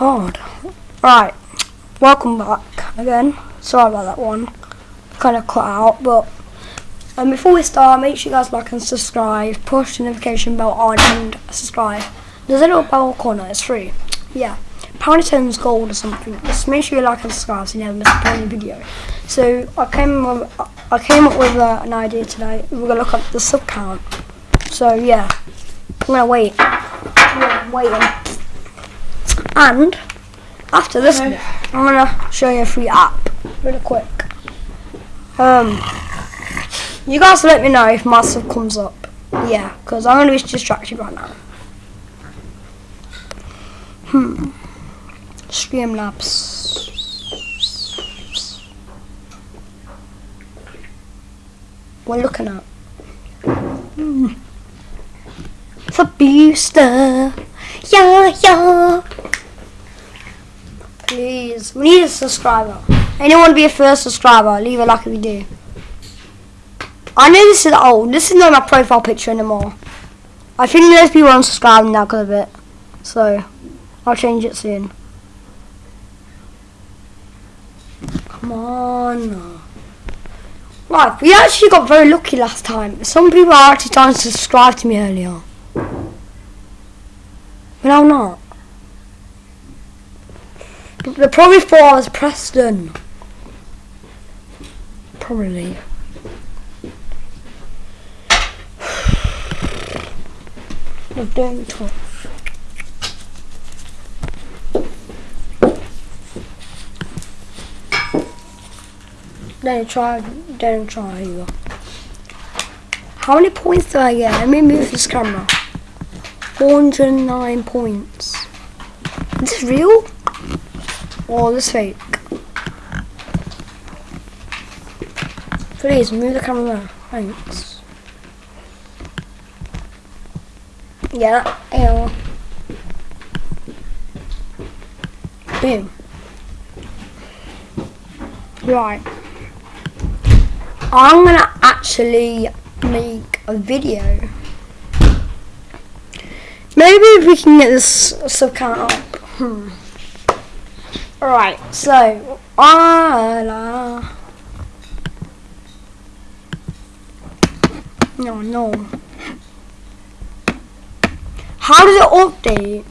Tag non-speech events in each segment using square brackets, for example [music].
God. Right. Welcome back again. Sorry about that one. Kind of cut out, but um, before we start, make sure you guys like and subscribe. Push the notification bell on and subscribe. There's a little bell corner. It's free. Yeah. Apparently turns gold or something. Just make sure you like and subscribe so you never miss a brand new video. So I came with, I came up with uh, an idea today. We're gonna look at the sub count. So yeah, I'm gonna wait. I'm waiting. And after this, bit, I'm gonna show you a free app really quick. Um, you guys let me know if my sub comes up. Yeah, because I'm gonna be distracted right now. Hmm. Streamlabs. We're looking at. Hmm. A booster. Yeah, yeah. Please, we need a subscriber. Anyone be a first subscriber? Leave a like if you do. I know this is old. This is not my profile picture anymore. I think there's people unsubscribing now because of it. So, I'll change it soon. Come on. Right, we actually got very lucky last time. Some people are actually trying to subscribe to me earlier. But I'm not. They probably thought I was Preston. Probably. Doing tough. Don't try, don't try either. How many points do I get? Let me move this camera. 409 points. Is this real? Or this fake? Please move the camera. Thanks. Yeah, yeah. Boom. Right. I'm gonna actually make a video. Maybe if we can get this sub count up. Hmm. Alright, so ah No no. How does it update?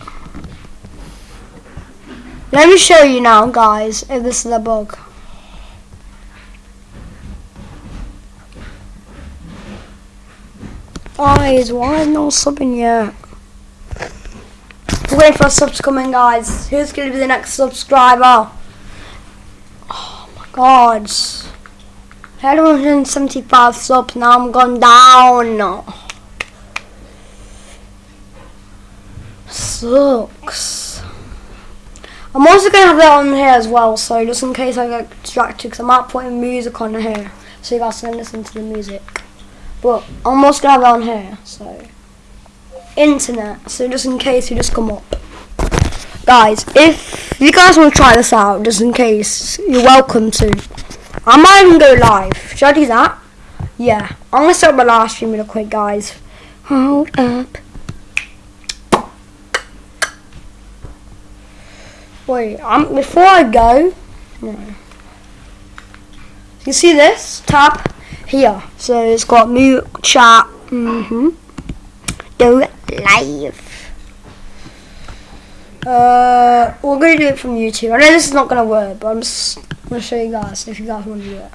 Let me show you now guys if this is a bug. Guys, why is no subbing yet? We're waiting for a sub to come in, guys. Who's going to be the next subscriber? Oh my god. I had 175 subs, now I'm gone down. Sucks. I'm also going to have that on here as well, so just in case I get distracted, because I might put music on here, so you guys can listen to the music. But I'm also going to have it on here, so. Internet, so just in case you just come up. Guys, if you guys want to try this out, just in case, you're welcome to. I might even go live. Should I do that? Yeah. I'm going to start my live stream real quick, guys. Hold up. Wait, um, before I go. You see this? Tap here. So it's got mute, chat, mm-hmm. Do it live. Uh, we're gonna do it from YouTube. I know this is not gonna work, but I'm just gonna show you guys if you guys want to do it.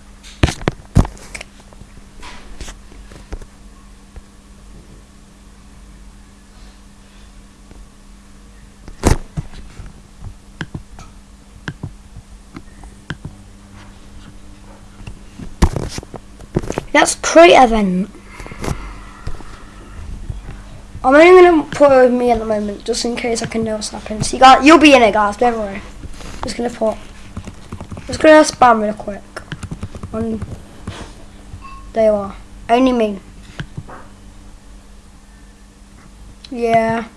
That's create event. I'm only gonna put it with me at the moment, just in case I can know what's happening. So you got, you'll be in it, guys. Don't worry. Just gonna put, just gonna spam real quick. On, there you are. Only me. Yeah.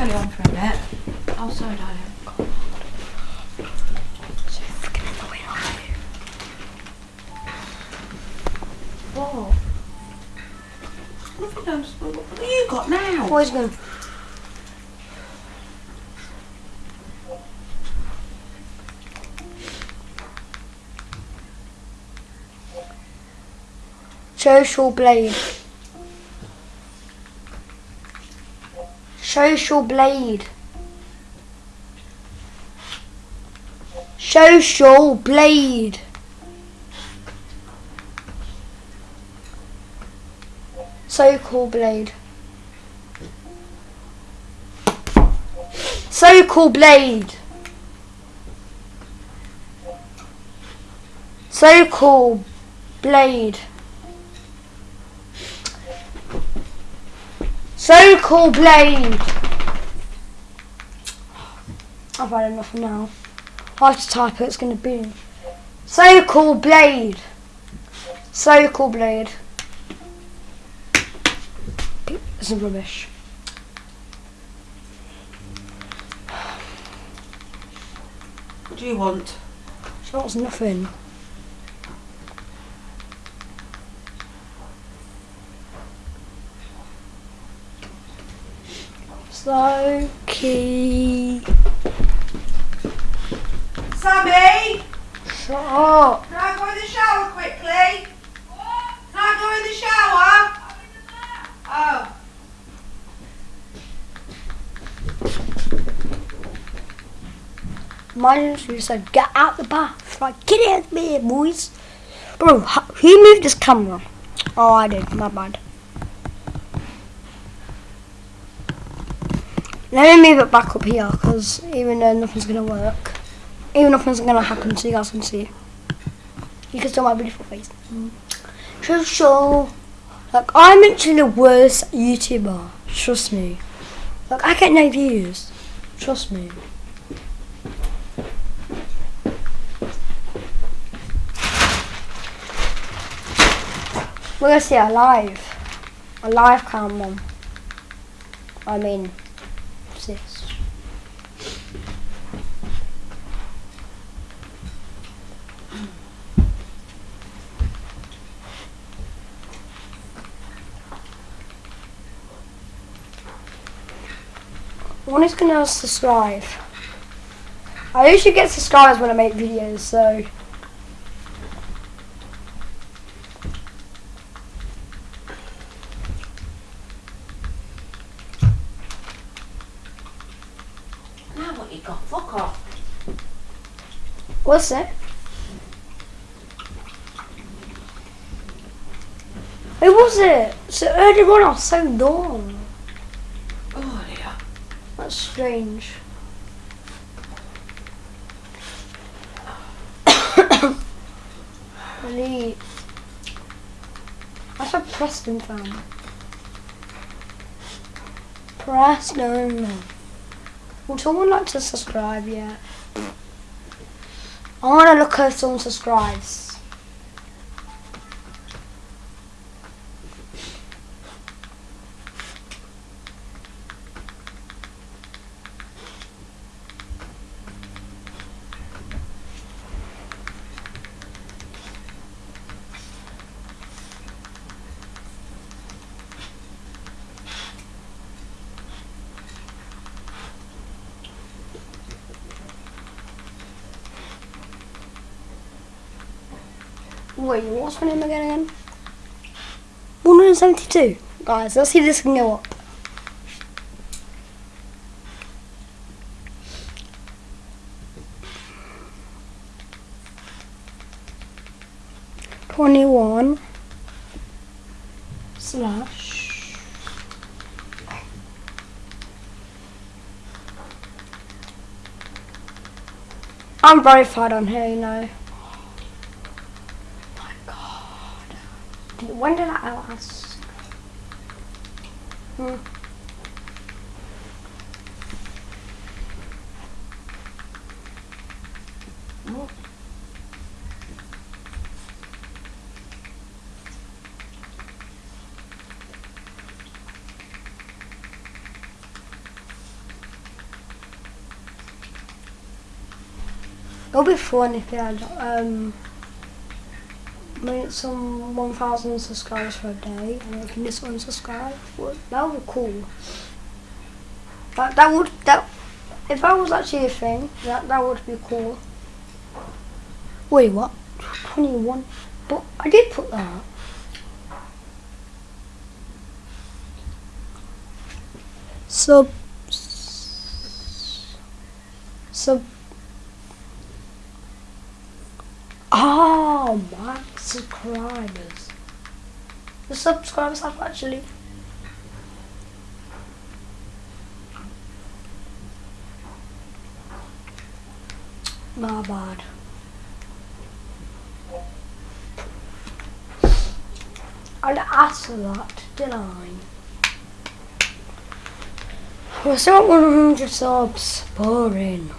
Turn it on for a minute. Oh, sorry, darling. What? Nothing. What have you got now? What is going Social blade. Social blade. Social blade. Social Blade. Social Blade. Social Blade. Social Blade. I've had enough now. I have to type it, it's going to be. Social Blade. Social Blade. This is rubbish. What do you want? So that's nothing. So key. Sammy! Shut up. Can I go in the shower quickly? Can I go in the shower? Oh. Mine just said, get out the bath. Like, get out of here, boys. Bro, who moved this camera? Oh, I did. My bad. Let me move it back up here, because even though nothing's going to work, even nothing's going to happen, so you guys can see. You can see my beautiful face. So, so, like, I'm actually the worst YouTuber. Trust me. Like, I get no views. Trust me. We're gonna see a live, a live cam mom. I mean, sis. One is gonna subscribe. I usually get subscribers when I make videos, so Now what you got? Fuck off. What's it? Who was it? So earlier on I was so dumb. Oh dear. That's strange. [coughs] Delete. That's a Preston fan. Preston. Would someone like to subscribe yet? I want to look if someone subscribes. Wait, what's my name again? again? 172. Guys, let's see if this can go up. Twenty-one slash I'm very verified on here, you know. My God. When did I ask? Hmm. It'll be fun if you had um made some 1,000 subscribers for a day and I can just unsubscribe. Well, that would be cool. That, that would, that, if that was actually a thing, that, that would be cool. Wait, what? 21? But I did put that. Sub. Sub. Oh, my subscribers. The subscribers have actually. My bad. Ask for that, didn't I? We're at 100 subs. Boring.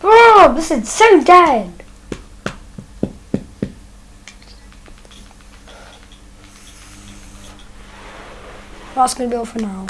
Bro, this is so dead. That's gonna be all for now.